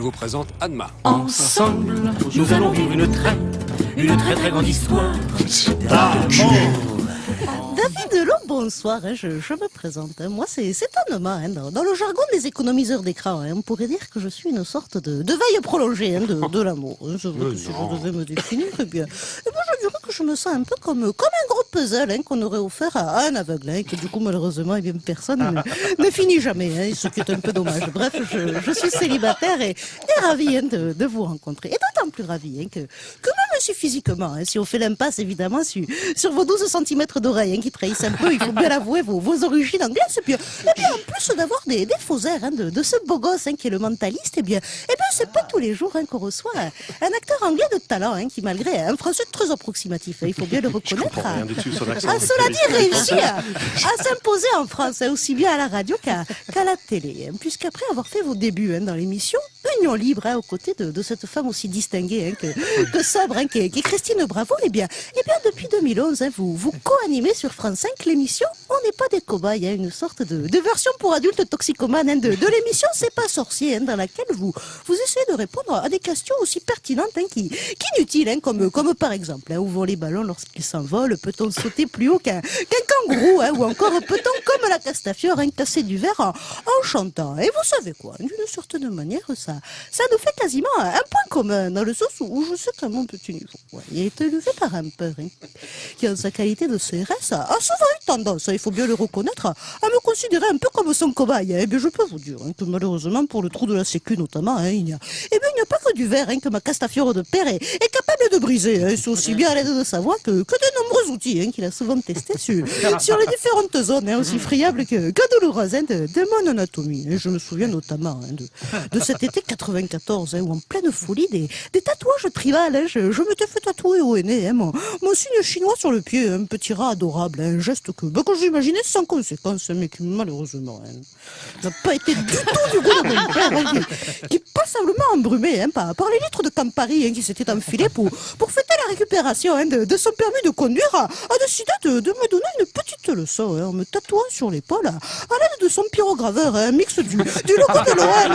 je vous présente Anma. Ensemble, nous allons vivre une très, une très très grande histoire. David Delon, bonsoir, hein, je, me présente. Hein. Moi, c'est étonnement. Hein, dans, le jargon des économiseurs d'écran, on pourrait dire que je suis une sorte de, veille prolongée de, de l'amour. si je devais me définir, eh bien, eh bien, je dirais que je me sens un peu comme, comme un gros puzzle qu'on aurait offert à, un aveugle, et que du coup, malheureusement, eh bien, personne ne, finit jamais, ce qui est un peu dommage. Bref, je, suis célibataire et, et ravi de, vous rencontrer. Et d'autant plus ravi que, que même si physiquement, si on fait l'impasse, évidemment, sur, sur vos 12 cm d'oreilles, qui trahissent un peu, il faut bien l'avouer, vos, vos origines anglaises. Et bien, et bien en plus d'avoir des, des faux airs hein, de, de, ce beau gosse hein, qui est le mentaliste, et bien, et bien c'est pas tous les jours hein, qu'on reçoit un, acteur anglais de talent qui, malgré un français très approximatif, il faut bien le reconnaître, a, cela dit, réussi à, s'imposer en France, aussi bien à la radio qu'à la télé. Puisqu'après avoir fait vos débuts dans l'émission, Union Libre, aux côtés de, de, cette femme aussi distinguée que, que sobre, qui, est, qui, est, Christine Bravo, et bien, et bien depuis 2011, vous, vous co-animez sur France 5 l'émission On n'est pas des cobayes, hein, une sorte de, version pour adultes toxicomanes hein, de, l'émission C'est pas sorcier, hein, dans laquelle vous, vous essayez de répondre à des questions aussi pertinentes qu'inutiles, comme, comme par exemple, où vont les ballons lorsqu'ils s'envolent Peut-on sauter plus haut qu'un kangourou Ou encore peut-on, comme la Castafiore, casser du verre en, chantant. Et vous savez quoi D'une certaine manière, ça, ça nous fait quasiment un point commun, dans le sens où je sais qu'à mon petit niveau, il a été élevé par un père qui, en sa qualité de CRS, a souvent tendance, il faut bien le reconnaître, à me considérer un peu comme son cobaye. Eh bien, je peux vous dire hein, que malheureusement, pour le trou de la sécu notamment, hein, il n'y a, eh a pas que du verre hein, que ma castafiore de père est, capable de briser. C'est aussi bien à l'aide de sa voix que, de nombreux outils qu'il a souvent testés sur, les différentes zones, aussi friables que, que douloureuses de, de, mon anatomie. Je me souviens notamment de, cet été 94, où en pleine folie, des, tatouages tribales, je, je m'étais fait tatouer au nez, mon, mon signe chinois sur le pied, un petit rat adorable, un geste bah, que j'imaginais sans conséquence, mais qui malheureusement hein, n'a pas été du tout du goût de mon père, hein, qui, passablement embrumé hein, par, les litres de Campari hein, qui s'étaient enfilés pour, pour fêter la récupération hein, de, son permis de conduire, a, décidé de, de, me donner une petite leçon en me tatouant sur l'épaule à, l'aide de son pyrograveur, un mix du, du logo de l'OM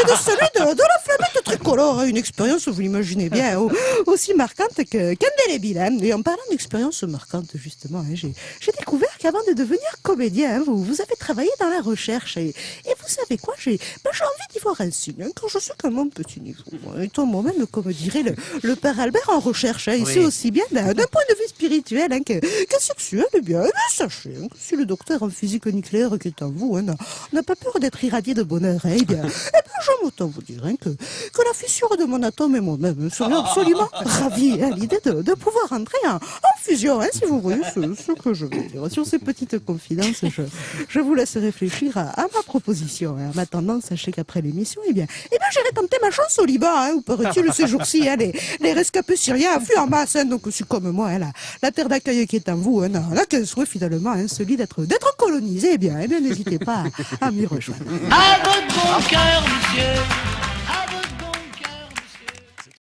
et de celui de, de la flamette tricolore. Une expérience, vous l'imaginez bien, aussi marquante qu'indélébile. Et en parlant d'expérience marquante, justement, j'ai découvert qu'avant de devenir comédien, vous, vous avez travaillé dans la recherche. Et, et vous savez quoi J'ai ben, envie d'y voir un signe, hein, quand je suis quand même petit niveau. Étant moi-même, comme dirait le, le, père Albert, en recherche, hein, ici aussi bien d'un point de vue spirituel hein, que, que, sexuel. Eh bien, eh bien sachez que si le docteur en physique nucléaire qui est en vous n'a pas peur d'être irradié de bonheur, eh bien, eh bien j'aime autant vous dire que, que la fissure de mon atome et moi-même serions absolument ravis à l'idée de, de, pouvoir entrer en, en fusion, si vous voyez ce, ce que je veux dire. Sur ces petites confidences, je, je vous laisse réfléchir à, à ma proposition. En attendant, sachez qu'après l'émission, eh bien, eh bien j'irai tenter ma chance au Liban, hein, où paraît-il ces jours-ci, hein, les, les, rescapés syriens affluent en masse, hein, donc c'est comme moi, hein, la, la, terre d'accueil qui est en vous, hein, là qu'elle soit finalement hein, celui d'être d'être colonisé, eh bien, eh bien n'hésitez pas à, à m'y rejoindre. À votre bon cœur, monsieur